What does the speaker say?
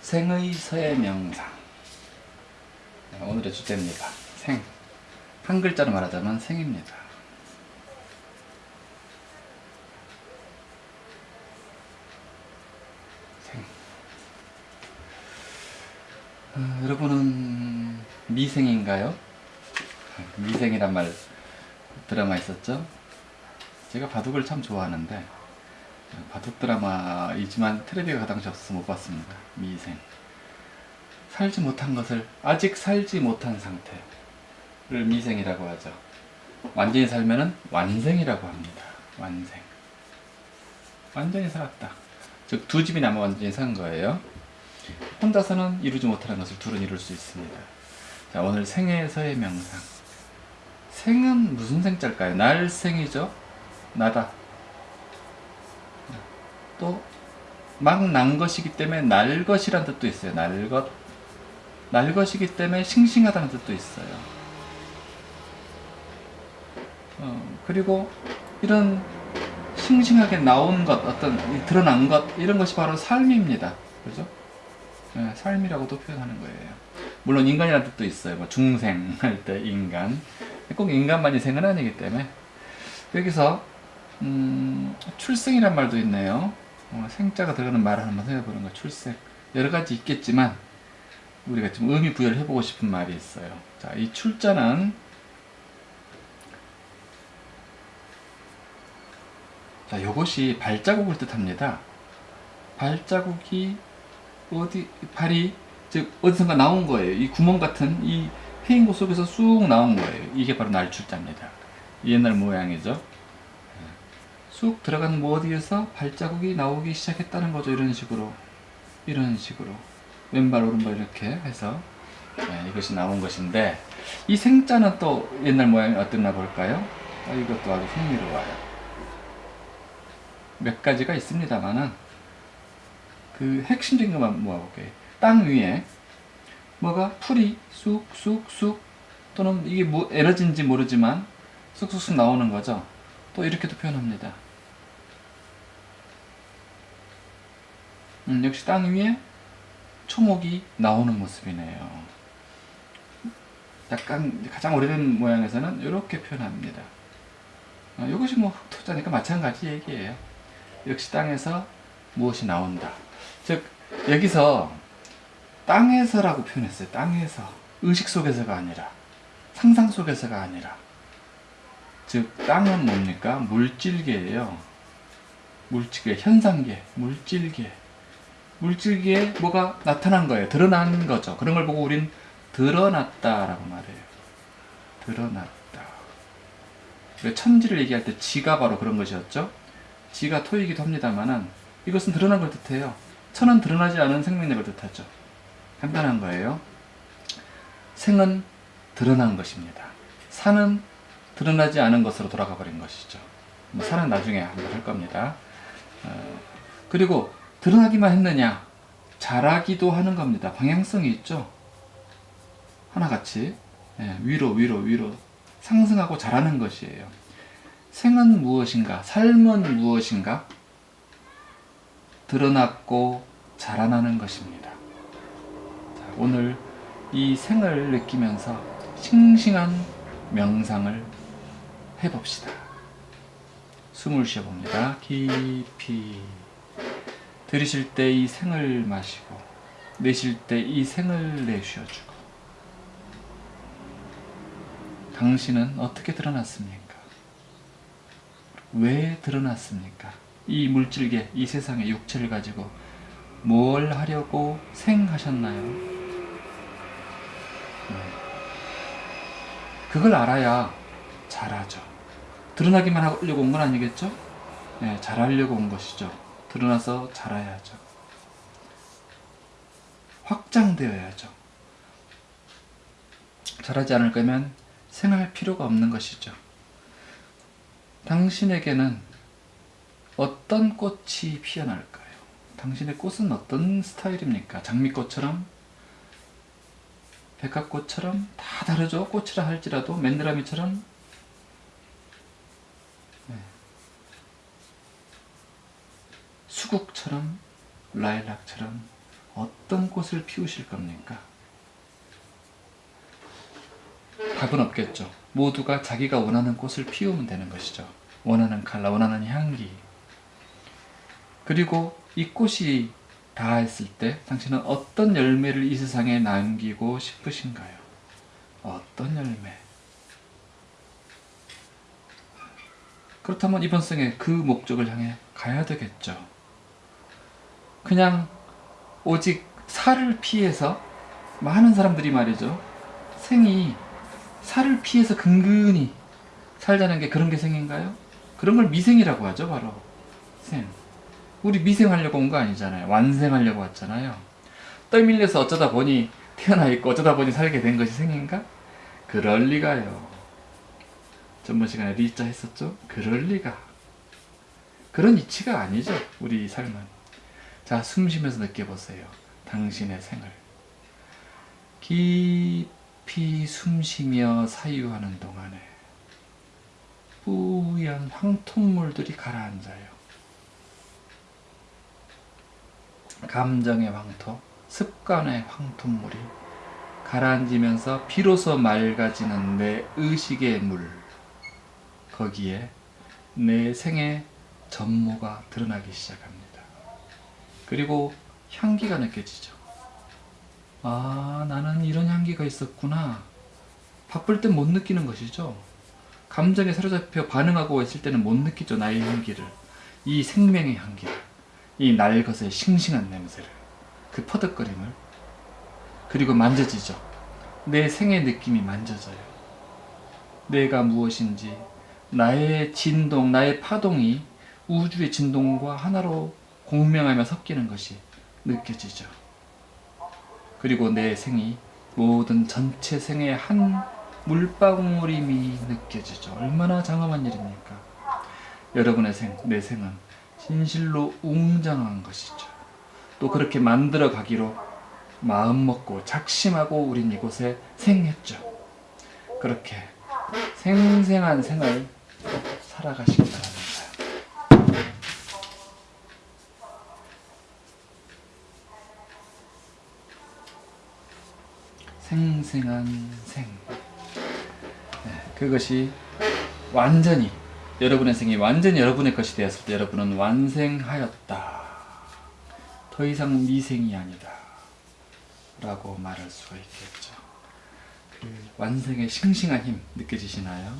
생의 서의 명상 네, 오늘의 주제입니다. 생. 한 글자로 말하자면 생입니다. 생. 어, 여러분은 미생인가요? 미생이란 말 드라마 있었죠? 제가 바둑을 참 좋아하는데 바둑 드라마이지만 텔레비가 가당시 없어서 못 봤습니다. 미생. 살지 못한 것을 아직 살지 못한 상태를 미생이라고 하죠. 완전히 살면은 완생이라고 합니다. 완생. 완전히 살았다. 즉 두 집이 남아 완전히 산 거예요. 혼자서는 이루지 못하는 것을 둘은 이룰 수 있습니다. 자 오늘 생에서의 명상. 생은 무슨 생자일까요? 날생이죠. 나다. 또 막 난 것이기 때문에 날 것이란 뜻도 있어요. 날 것. 날 것이기 때문에 싱싱하다는 뜻도 있어요. 어, 그리고 이런 싱싱하게 나온 것, 어떤 드러난 것 이런 것이 바로 삶입니다. 그죠? 네, 삶이라고도 표현하는 거예요. 물론 인간이라는 뜻도 있어요. 뭐 중생 할 때 인간. 꼭 인간만이 생은 아니기 때문에 여기서 음, 출생이란 말도 있네요. 어, 생자가 들어가는 말을 한번 해보는 거 출생. 여러 가지 있겠지만 우리가 좀 의미 부여를 해보고 싶은 말이 있어요. 자, 이 출자는 자, 이것이 발자국을 뜻합니다. 발자국이 어디 발이 즉 어디선가 나온 거예요. 이 구멍 같은 이 패인 곳 속에서 쑥 나온 거예요. 이게 바로 날출자입니다. 옛날 모양이죠. 쑥 들어간 뭐 어디에서 발자국이 나오기 시작했다는 거죠. 이런 식으로. 이런 식으로. 왼발, 오른발 이렇게 해서 네, 이것이 나온 것인데 이 생자는 또 옛날 모양이 어땠나 볼까요? 아, 이것도 아주 흥미로워요. 몇 가지가 있습니다만은 그 핵심적인 것만 모아볼게요. 땅 위에 뭐가 풀이 쑥쑥쑥 또는 이게 뭐 에너지인지 모르지만 쑥쑥쑥 나오는 거죠. 또 이렇게도 표현합니다. 음, 역시 땅 위에 초목이 나오는 모습이네요. 약간 가장 오래된 모양에서는 이렇게 표현합니다. 어, 이것이 뭐 흑토자니까 마찬가지 얘기예요. 역시 땅에서 무엇이 나온다. 즉 여기서 땅에서라고 표현했어요. 땅에서 의식 속에서가 아니라 상상 속에서가 아니라 즉 땅은 뭡니까? 물질계예요. 물질계, 현상계, 물질계. 물질계에 뭐가 나타난 거예요. 드러난 거죠. 그런 걸 보고 우린 드러났다라고 말해요. 드러났다. 천지를 얘기할 때 지가 바로 그런 것이었죠. 지가 토이기도 합니다만은 이것은 드러난 걸 뜻해요. 천은 드러나지 않은 생명력을 뜻하죠. 간단한 거예요. 생은 드러난 것입니다. 산은 드러나지 않은 것으로 돌아가 버린 것이죠. 뭐 산은 나중에 한번 할 겁니다. 어, 그리고 드러나기만 했느냐? 자라기도 하는 겁니다. 방향성이 있죠. 하나같이 예, 위로 위로 위로 상승하고 자라는 것이에요. 생은 무엇인가? 삶은 무엇인가? 드러났고 자라나는 것입니다. 자, 오늘 이 생을 느끼면서 싱싱한 명상을 해봅시다. 숨을 쉬어봅니다. 깊이 들이쉴 때이 생을 마시고 내쉴 때 이 생을 내쉬어주고 당신은 어떻게 드러났습니까? 왜 드러났습니까? 이 물질계, 이 세상의 육체를 가지고 뭘 하려고 생하셨나요? 네. 그걸 알아야 잘하죠. 드러나기만 하려고 온 건 아니겠죠? 네, 잘하려고 온 것이죠. 드러나서 잘해야죠. 확장되어야죠. 잘하지 않을 거면 생할 필요가 없는 것이죠. 당신에게는 어떤 꽃이 피어날까요? 당신의 꽃은 어떤 스타일입니까? 장미꽃처럼? 백합꽃처럼? 다 다르죠? 꽃이라 할지라도 맨드라미처럼? 수국처럼? 라일락처럼 어떤 꽃을 피우실 겁니까? 답은 없겠죠. 모두가 자기가 원하는 꽃을 피우면 되는 것이죠. 원하는 컬러, 원하는 향기. 그리고 이 꽃이 다했을 때 당신은 어떤 열매를 이 세상에 남기고 싶으신가요? 어떤 열매? 그렇다면 이번 생에 그 목적을 향해 가야 되겠죠. 그냥 오직 살을 피해서 많은 사람들이 말이죠. 생이 살을 피해서 근근히 살자는 게 그런 게 생인가요? 그런 걸 미생이라고 하죠, 바로. 생. 우리 미생하려고 온 거 아니잖아요. 완생하려고 왔잖아요. 떠밀려서 어쩌다 보니 태어나 있고 어쩌다 보니 살게 된 것이 생인가? 그럴 리가요. 전번 시간에 리자 했었죠? 그럴 리가. 그런 이치가 아니죠, 우리 삶은. 자, 숨 쉬면서 느껴보세요. 당신의 생을. 깊이 숨 쉬며 사유하는 동안에 뿌연 황토물들이 가라앉아요. 감정의 황토, 습관의 황토물이 가라앉으면서 비로소 맑아지는 내 의식의 물. 거기에 내 생의 전모가 드러나기 시작합니다. 그리고 향기가 느껴지죠. 아, 나는 이런 향기가 있었구나. 바쁠 땐 못 느끼는 것이죠. 감정에 사로잡혀 반응하고 있을 때는 못 느끼죠. 나의 향기를. 이 생명의 향기를. 이 날것의 싱싱한 냄새를. 그 퍼득거림을. 그리고 만져지죠. 내 생의 느낌이 만져져요. 내가 무엇인지, 나의 진동, 나의 파동이 우주의 진동과 하나로 공명하며 섞이는 것이 느껴지죠. 그리고 내 생이 모든 전체 생의 한 물방울임이 느껴지죠. 얼마나 장엄한 일입니까? 여러분의 생, 내 생은 진실로 웅장한 것이죠. 또 그렇게 만들어 가기로 마음 먹고 작심하고 우린 이곳에 생했죠. 그렇게 생생한 생을 살아가시기 바랍니다. 생생한 생. 네, 그것이 완전히 여러분의 생이 완전히 여러분의 것이 되었을 때 여러분은 완생하였다. 더 이상 미생이 아니다. 라고 말할 수가 있겠죠. 그 완생의 싱싱한 힘 느껴지시나요?